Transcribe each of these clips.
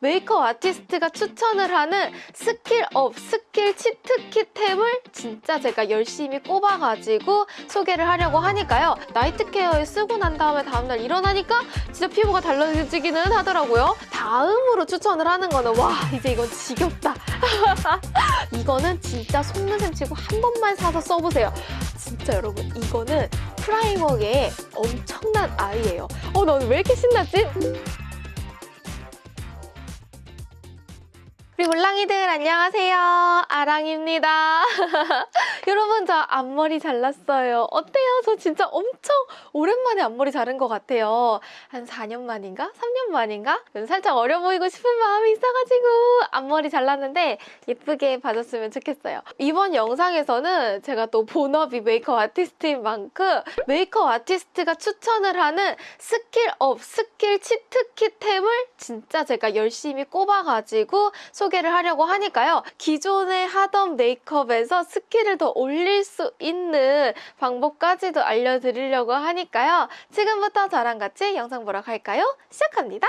메이크업 아티스트가 추천을 하는 skill up, skill cheat key템을 진짜 제가 열심히 꼽아가지고 소개를 하려고 하니까요. night care에 쓰고 난 다음에 다음날 일어나니까 진짜 피부가 달라지기는 하더라고요. 다음으로 추천을 하는 거는 와 이제 이건 지겹다. 이거는 진짜 속눈썹 치고 한 번만 사서 써보세요. 진짜 여러분 이거는 primer계의 엄청난 아이예요. 어, 나 오늘 왜 이렇게 신났지? 우리 물랑이들 안녕하세요. 아랑입니다. 여러분 저 앞머리 잘랐어요. 어때요? 저 진짜 엄청 오랜만에 앞머리 자른 것 같아요. 한 4년 만인가? 3년 만인가? 살짝 어려 보이고 싶은 마음이 있어가지고 앞머리 잘랐는데 예쁘게 봐줬으면 좋겠어요. 이번 영상에서는 제가 또 본업이 메이크업 아티스트인 만큼 메이크업 아티스트가 추천을 하는 skill up, skill cheat key템을 진짜 제가 열심히 꼽아가지고 소개를 하려고 하니까요. 기존에 하던 메이크업에서 skill을 더 올릴 수 있는 방법까지도 알려드리려고 하니까요. 지금부터 저랑 같이 영상 보러 갈까요? 시작합니다.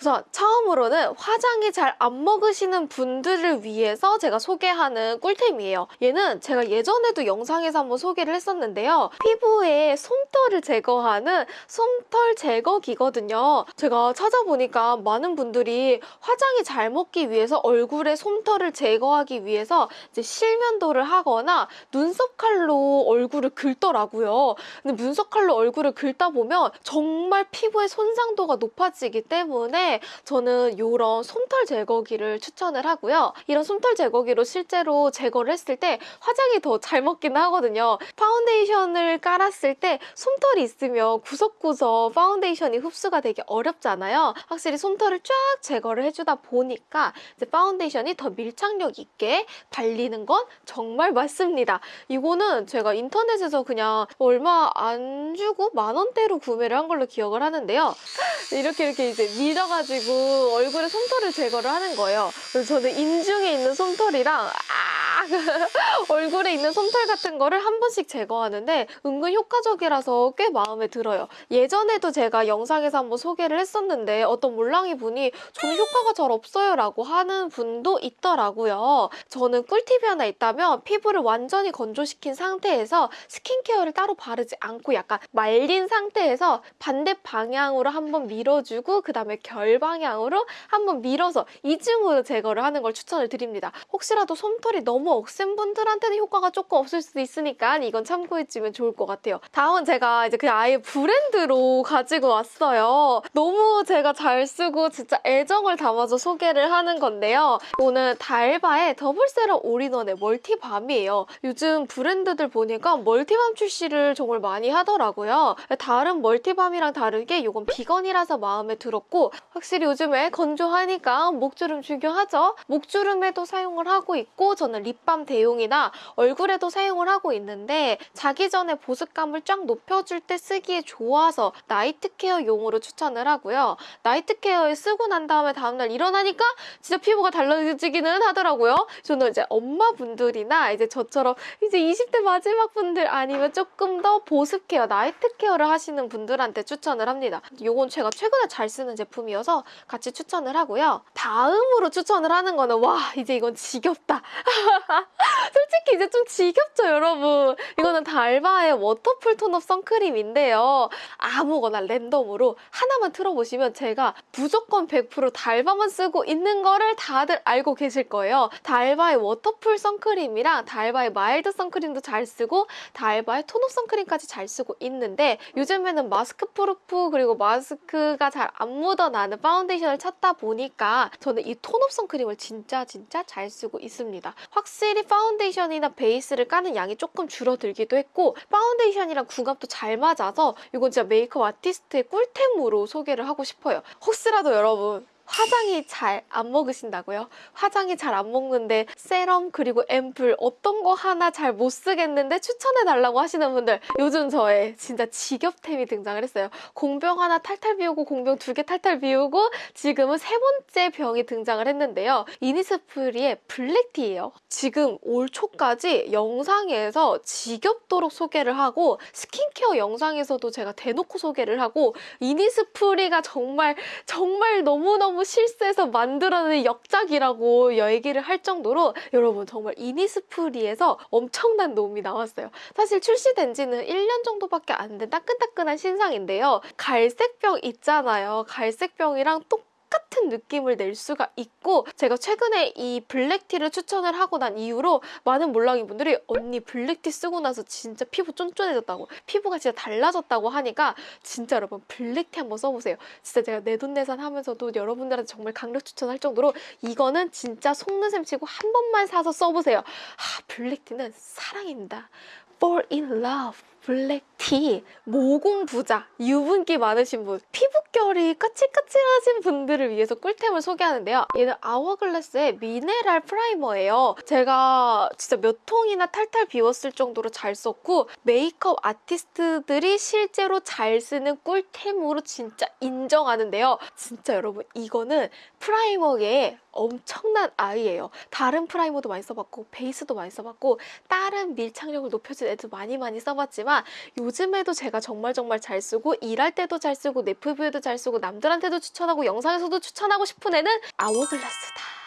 우선 처음으로는 화장이 잘 안 먹으시는 분들을 위해서 제가 소개하는 꿀템이에요. 얘는 제가 예전에도 영상에서 한번 소개를 했었는데요. 피부에 솜털을 제거하는 솜털 제거기거든요. 제가 찾아보니까 많은 분들이 화장이 잘 먹기 위해서 얼굴에 솜털을 제거하기 위해서 이제 실면도를 하거나 눈썹 칼로 얼굴을 긁더라고요. 근데 눈썹 칼로 얼굴을 긁다 보면 정말 피부의 손상도가 높아지기 때문에 저는 이런 솜털 제거기를 추천을 하고요. 이런 솜털 제거기로 실제로 제거를 했을 때 화장이 더 잘 먹긴 하거든요. 파운데이션을 깔았을 때 솜털이 있으면 구석구석 파운데이션이 흡수가 되기 어렵잖아요. 확실히 솜털을 쫙 제거를 해주다 보니까 이제 파운데이션이 더 밀착력 있게 발리는 건 정말 맞습니다. 이거는 제가 인터넷에서 그냥 얼마 안 주고 만 원대로 구매를 한 걸로 기억을 하는데요. 이렇게 이렇게 이제 밀어가 지고 얼굴에 솜털을 제거를 하는 거예요. 그래서 저는 인중에 있는 솜털이랑 아 얼굴에 있는 솜털 같은 거를 한 번씩 제거하는데 은근 효과적이라서 꽤 마음에 들어요. 예전에도 제가 영상에서 한번 소개를 했었는데 어떤 몰랑이 분이 저는 효과가 잘 없어요 라고 하는 분도 있더라고요. 저는 꿀팁이 하나 있다면 피부를 완전히 건조시킨 상태에서 스킨케어를 따로 바르지 않고 약간 말린 상태에서 반대 방향으로 한번 밀어주고 그 다음에 결 방향으로 한번 밀어서 이중으로 제거를 하는 걸 추천을 드립니다. 혹시라도 솜털이 너무 억센 분들한테는 효과가 조금 없을 수도 있으니까 이건 참고해주면 좋을 것 같아요. 다음은 제가 이제 그냥 아예 브랜드로 가지고 왔어요. 너무 제가 잘 쓰고 진짜 애정을 담아서 소개를 하는 건데요. 오늘 달바의 double serum all-in-one의 multi balm이에요. 요즘 브랜드들 보니까 multi balm 출시를 정말 많이 하더라고요. 다른 multi balm이랑 다르게 이건 비건이라서 마음에 들었고 확실히 요즘에 건조하니까 목주름 중요하죠. 목주름에도 사용을 하고 있고 저는 lip balm 대용이나 얼굴에도 사용을 하고 있는데 자기 전에 보습감을 쫙 높여줄 때 쓰기에 좋아서 night care용으로 추천을 하고요. night care에 쓰고 난 다음에 다음날 일어나니까 진짜 피부가 달라지기는 하더라고요. 저는 이제 엄마분들이나 이제 저처럼 이제 20대 마지막 분들 아니면 조금 더 보습 care, night care를 하시는 분들한테 추천을 합니다. 이건 제가 최근에 잘 쓰는 제품이어서 같이 추천을 하고요. 다음으로 추천을 하는 거는 와 이제 이건 지겹다. 솔직히 이제 좀 지겹죠 여러분. 이거는 달바의 waterfull tone-up 선크림인데요. 아무거나 랜덤으로 하나만 틀어보시면 제가 무조건 100% 달바만 쓰고 있는 거를 다들 알고 계실 거예요. 달바의 waterfull 선크림이랑 달바의 mild 선크림도 잘 쓰고 달바의 tone-up 선크림까지 잘 쓰고 있는데 요즘에는 mask proof 그리고 마스크가 잘 안 묻어나는 파운데이션을 찾다 보니까 저는 이 tone-up 선크림을 진짜 진짜 잘 쓰고 있습니다. 확실히 파운데이션이나 베이스를 까는 양이 조금 줄어들기도 했고 파운데이션이랑 궁합도 잘 맞아서 이건 진짜 메이크업 아티스트의 꿀템으로 소개를 하고 싶어요. 혹시라도 여러분 화장이 잘 안 먹으신다고요? 화장이 잘 안 먹는데 세럼 그리고 앰플 어떤 거 하나 잘 못 쓰겠는데 추천해달라고 하시는 분들 요즘 저의 진짜 직업템이 등장을 했어요. 공병 하나 탈탈 비우고 공병 두 개 탈탈 비우고 지금은 세 번째 병이 등장을 했는데요. 이니스프리의 블랙티예요. 지금 올 초까지 영상에서 지겹도록 소개를 하고 스킨케어 영상에서도 제가 대놓고 소개를 하고 이니스프리가 정말 정말 너무너무 너무 실수해서 만들어낸 역작이라고 얘기를 할 정도로 여러분 정말 이니스프리에서 엄청난 놈이 나왔어요. 사실 출시된 지는 1년 정도밖에 안 된 따끈따끈한 신상인데요. 갈색병 있잖아요. 갈색병이랑 똑 똑같은 느낌을 낼 수가 있고 제가 최근에 이 블랙티를 추천을 하고 난 이후로 많은 몰랑이 분들이 언니 블랙티 쓰고 나서 진짜 피부 쫀쫀해졌다고 피부가 진짜 달라졌다고 하니까 진짜 여러분 black tea 한번 써보세요. 진짜 제가 내돈내산 하면서도 여러분들한테 정말 강력 추천할 정도로 이거는 진짜 속는 셈 치고 한 번만 사서 써보세요. 아 black tea는 사랑입니다. fall in love. black tea, 모공 부자, 유분기 많으신 분, 피부결이 까칠까칠하신 분들을 위해서 꿀템을 소개하는데요. 얘는 아워글라스의 미네랄 primer예요. 제가 진짜 몇 통이나 탈탈 비웠을 정도로 잘 썼고 메이크업 아티스트들이 실제로 잘 쓰는 꿀템으로 진짜 인정하는데요. 진짜 여러분 이거는 primer의 엄청난 아이예요. 다른 primer도 많이 써봤고 베이스도 많이 써봤고 다른 밀착력을 높여준 애도 많이 많이 써봤지만 요즘에도 제가 정말 정말 잘 쓰고 일할 때도 잘 쓰고 내 피부에도 잘 쓰고 남들한테도 추천하고 영상에서도 추천하고 싶은 애는 아워글라스다.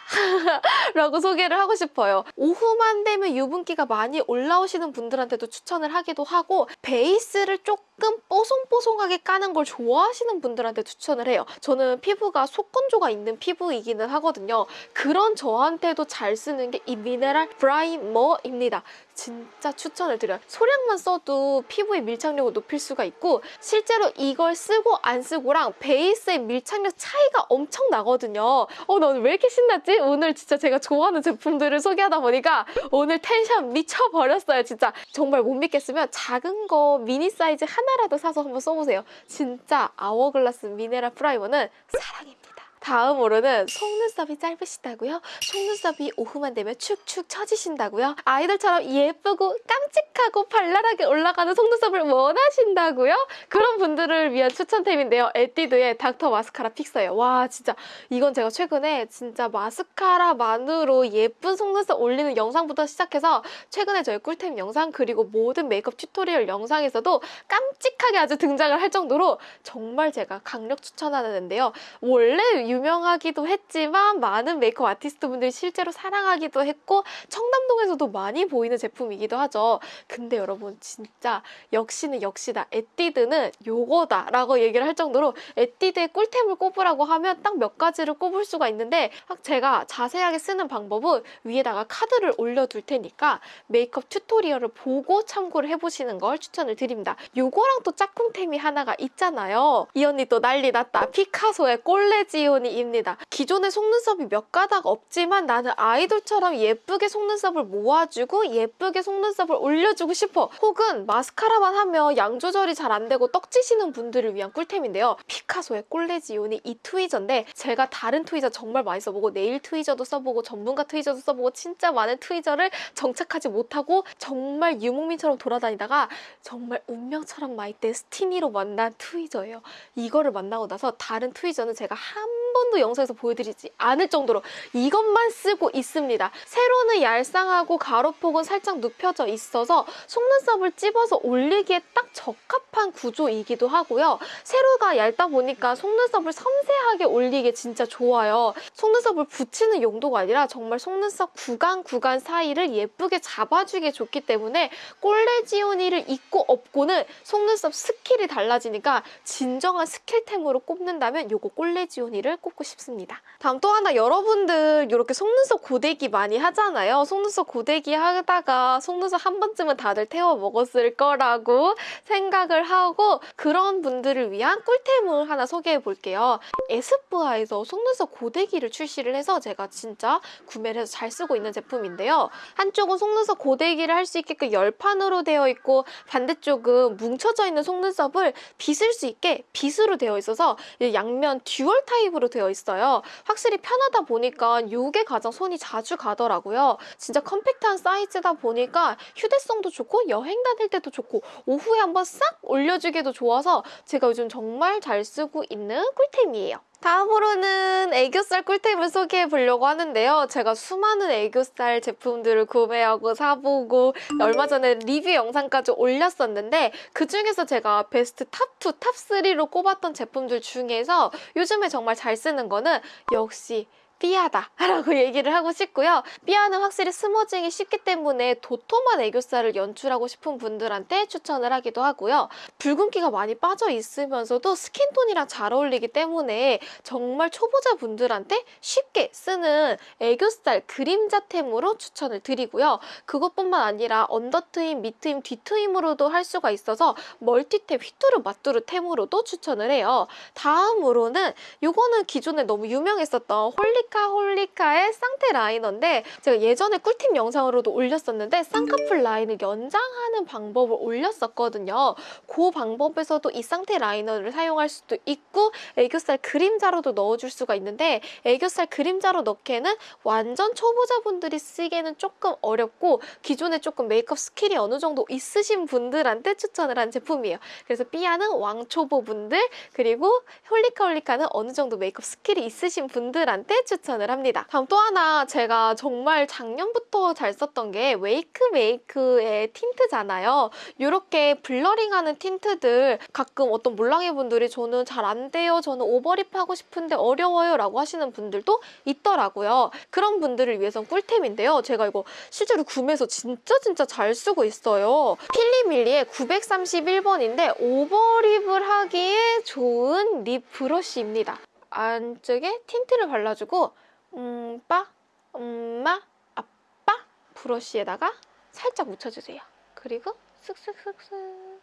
라고 소개를 하고 싶어요. 오후만 되면 유분기가 많이 올라오시는 분들한테도 추천을 하기도 하고 베이스를 조금 뽀송뽀송하게 까는 걸 좋아하시는 분들한테 추천을 해요. 저는 피부가 속건조가 있는 피부이기는 하거든요. 그런 저한테도 잘 쓰는 게 이 미네랄 primer입니다. 진짜 추천을 드려요. 소량만 써도 피부의 밀착력을 높일 수가 있고 실제로 이걸 쓰고 안 쓰고랑 베이스의 밀착력 차이가 엄청 나거든요. 어, 나 오늘 왜 이렇게 신났지? 오늘 진짜 제가 좋아하는 제품들을 소개하다 보니까 오늘 텐션 미쳐버렸어요. 진짜 정말 못 믿겠으면 작은 거 미니 사이즈 하나라도 사서 한번 써보세요. 진짜 아워글라스 미네랄 primer는 사랑입니다. 다음으로는 속눈썹이 짧으시다고요? 속눈썹이 오후만 되면 축축 처지신다고요? 아이돌처럼 예쁘고 깜찍하고 발랄하게 올라가는 속눈썹을 원하신다고요? 그런 분들을 위한 추천템인데요. 에뛰드의 doctor mascara fixer예요. 와 진짜 이건 제가 최근에 진짜 마스카라만으로 예쁜 속눈썹 올리는 영상부터 시작해서 최근에 저의 꿀템 영상 그리고 모든 메이크업 tutorial 영상에서도 깜찍하게 아주 등장을 할 정도로 정말 제가 강력 추천하는 앤데요. 원래 유명하기도 했지만 많은 메이크업 아티스트 분들이 실제로 사랑하기도 했고 청담동에서도 많이 보이는 제품이기도 하죠. 근데 여러분 진짜 역시는 역시다. 에뛰드는 요거다 라고 얘기를 할 정도로 에뛰드의 꿀템을 꼽으라고 하면 딱 몇 가지를 꼽을 수가 있는데 제가 자세하게 쓰는 방법은 위에다가 카드를 올려둘 테니까 메이크업 tutorial을 보고 참고를 해보시는 걸 추천을 드립니다. 요거랑 또 짝꿍템이 하나가 있잖아요. 이 언니 또 난리 났다. 피카소의 꼴레지오니입니다. 기존의 속눈썹이 몇 가닥 없지만 나는 아이돌처럼 예쁘게 속눈썹을 모아주고 예쁘게 속눈썹을 올려주고 싶어. 혹은 마스카라만 하면 양 조절이 잘 안 되고 떡지시는 분들을 위한 꿀템인데요. 피카소의 꼴레지온이 이 트위저인데 제가 다른 트위저 정말 많이 써보고 네일 트위저도 써보고 전문가 트위저도 써보고 진짜 많은 트위저를 정착하지 못하고 정말 유목민처럼 돌아다니다가 정말 운명처럼 마이때 스티니로 만난 트위저예요. 이거를 만나고 나서 다른 트위저는 제가 한 번도 영상에서 보여드리지 않을 정도로 이것만 쓰고 있습니다. 세로는 얄쌍하고 가로폭은 살짝 눕혀져 있어서 속눈썹을 찝어서 올리기에 딱 적합한 구조이기도 하고요. 세로가 얇다 보니까 속눈썹을 섬세하게 올리기에 진짜 좋아요. 속눈썹을 붙이는 용도가 아니라 정말 속눈썹 구간 구간 사이를 예쁘게 잡아주기에 좋기 때문에 꼴레지오니를 있고 없고는 속눈썹 skill이 달라지니까 진정한 skill템으로 꼽는다면 요거 꼴레지오니를 꼽고 싶습니다. 다음 또 하나 여러분들 이렇게 속눈썹 고데기 많이 하잖아요. 속눈썹 고데기 하다가 속눈썹 한 번쯤은 다들 태워 먹었을 거라고 생각을 하고 그런 분들을 위한 꿀템을 하나 소개해 볼게요. 에스쁘아에서 속눈썹 고데기를 출시를 해서 제가 진짜 구매를 해서 잘 쓰고 있는 제품인데요. 한쪽은 속눈썹 고데기를 할 수 있게끔 열판으로 되어 있고 반대쪽은 뭉쳐져 있는 속눈썹을 빗을 수 있게 빗으로 되어 있어서 양면 dual type으로 되어 있어요. 확실히 편하다 보니까 이게 가장 손이 자주 가더라고요. 진짜 compact한 사이즈다 보니까 휴대성도 좋고 여행 다닐 때도 좋고 오후에 한번 싹 올려주기도 좋아서 제가 요즘 정말 잘 쓰고 있는 꿀템이에요. 다음으로는 애교살 꿀템을 소개해 보려고 하는데요. 제가 수많은 애교살 제품들을 구매하고 사보고 얼마 전에 리뷰 영상까지 올렸었는데 그중에서 제가 베스트 top 2, top 3로 꼽았던 제품들 중에서 요즘에 정말 잘 쓰는 거는 역시 삐아다 라고 얘기를 하고 싶고요. 삐아는 확실히 smudging이 쉽기 때문에 도톰한 애교살을 연출하고 싶은 분들한테 추천을 하기도 하고요. 붉은기가 많이 빠져 있으면서도 skin tone이랑 잘 어울리기 때문에 정말 초보자분들한테 쉽게 쓰는 애교살 그림자템으로 추천을 드리고요. 그것뿐만 아니라 언더트임, 밑트임, 뒤트임으로도 할 수가 있어서 멀티템, 휘뚜루 마뚜루 템으로도 추천을 해요. 다음으로는 이거는 기존에 너무 유명했었던 홀리 홀리카 홀리카의 쌍테 라이너인데 제가 예전에 꿀팁 영상으로도 올렸었는데 쌍꺼풀 라인을 연장하는 방법을 올렸었거든요. 그 방법에서도 이 쌍테 라이너를 사용할 수도 있고 애교살 그림자로도 넣어줄 수가 있는데 애교살 그림자로 넣기에는 완전 초보자분들이 쓰기에는 조금 어렵고 기존에 조금 메이크업 skill이 어느 정도 있으신 분들한테 추천을 한 제품이에요. 그래서 삐아는 왕초보분들 그리고 홀리카 홀리카는 어느 정도 메이크업 skill이 있으신 분들한테 추천 추천을 합니다. 다음 또 하나 제가 정말 작년부터 잘 썼던 게 웨이크메이크의 tint잖아요. 이렇게 blurring하는 tint들 가끔 어떤 몰랑이 분들이 저는 잘 안 돼요. 저는 overlip 하고 싶은데 어려워요 라고 하시는 분들도 있더라고요. 그런 분들을 위해선 꿀템인데요. 제가 이거 실제로 구매해서 진짜 진짜 잘 쓰고 있어요. 필리밀리의 931번인데 overlip을 하기에 좋은 lip brush입니다. 안쪽에 tint를 발라주고 음빠, 음빠, 음빠 brush에다가 살짝 묻혀주세요. 그리고 쓱쓱쓱쓱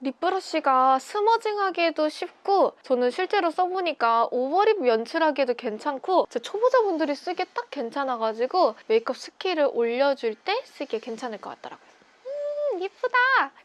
lip brush가 smudging하기에도 쉽고 저는 실제로 써보니까 overlip 연출하기에도 괜찮고 제 초보자분들이 쓰기에 딱 괜찮아가지고 메이크업 skill을 올려줄 때 쓰기에 괜찮을 것 같더라고요. 예쁘다!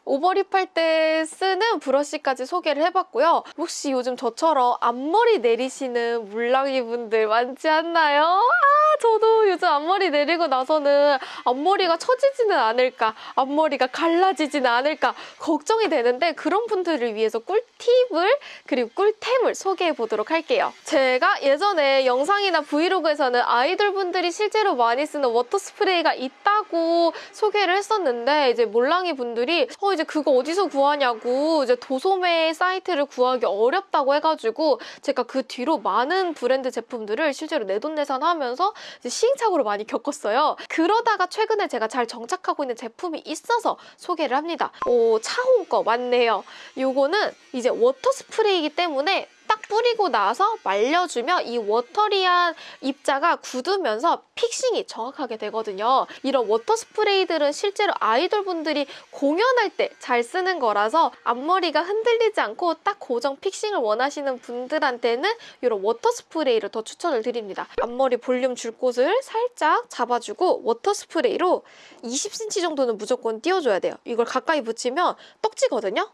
overlip 할 때 쓰는 brush까지 소개를 해봤고요. 혹시 요즘 저처럼 앞머리 내리시는 몰랑이 분들 많지 않나요? 아, 저도 요즘 앞머리 내리고 나서는 앞머리가 처지지는 않을까, 앞머리가 갈라지지는 않을까 걱정이 되는데 그런 분들을 위해서 꿀팁을 그리고 꿀템을 소개해 보도록 할게요. 제가 예전에 영상이나 브이로그에서는 아이돌 분들이 실제로 많이 쓰는 water spray가 있다고 소개를 했었는데 이제 몰랑 고양이 분들이 어 이제 그거 어디서 구하냐고 이제 도소매 사이트를 구하기 어렵다고 해가지고 제가 그 뒤로 많은 브랜드 제품들을 실제로 내돈내산하면서 시행착오를 많이 겪었어요. 그러다가 최근에 제가 잘 정착하고 있는 제품이 있어서 소개를 합니다. 오 차홍 거 맞네요. 요거는 이제 water spray이기 때문에 딱 뿌리고 나서 말려주면 이 watery한 입자가 굳으면서 fixing이 정확하게 되거든요. 이런 water spray들은 실제로 아이돌분들이 공연할 때 잘 쓰는 거라서 앞머리가 흔들리지 않고 딱 고정 fixing을 원하시는 분들한테는 이런 water spray를 더 추천을 드립니다. 앞머리 볼륨 줄 곳을 살짝 잡아주고 water spray로 20cm 정도는 무조건 띄워줘야 돼요. 이걸 가까이 붙이면 떡지거든요.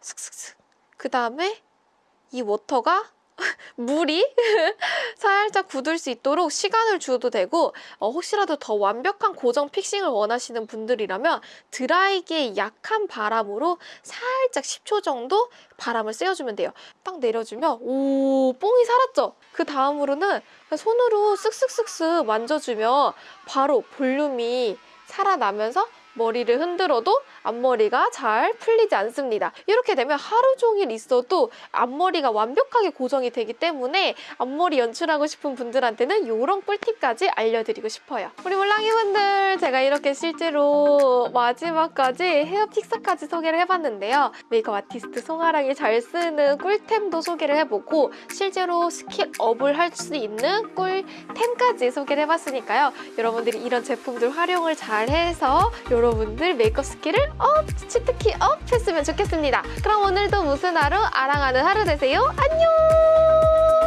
슥슥슥. 그 다음에 이 water가 물이 살짝 굳을 수 있도록 시간을 줘도 되고 어, 혹시라도 더 완벽한 고정 fixing을 원하시는 분들이라면 드라이기의 약한 바람으로 살짝 10초 정도 바람을 쐬어주면 돼요. 딱 내려주면 오 뽕이 살았죠? 그 다음으로는 손으로 쓱쓱쓱쓱 만져주면 바로 볼륨이 살아나면서 머리를 흔들어도 앞머리가 잘 풀리지 않습니다. 이렇게 되면 하루 종일 있어도 앞머리가 완벽하게 고정이 되기 때문에 앞머리 연출하고 싶은 분들한테는 이런 꿀팁까지 알려드리고 싶어요. 우리 몰랑이분들 제가 이렇게 실제로 마지막까지 헤어 픽사까지 소개를 해봤는데요. 메이크업 아티스트 송아랑이 잘 쓰는 꿀템도 소개를 해보고 실제로 skill up을 할 수 있는 꿀템까지 소개를 해봤으니까요. 여러분들이 이런 제품들 활용을 잘 해서 여러분들 메이크업 skill을 up! Cheat key up! 했으면 좋겠습니다. 그럼 오늘도 무슨 하루? 아랑하는 하루 되세요. 안녕!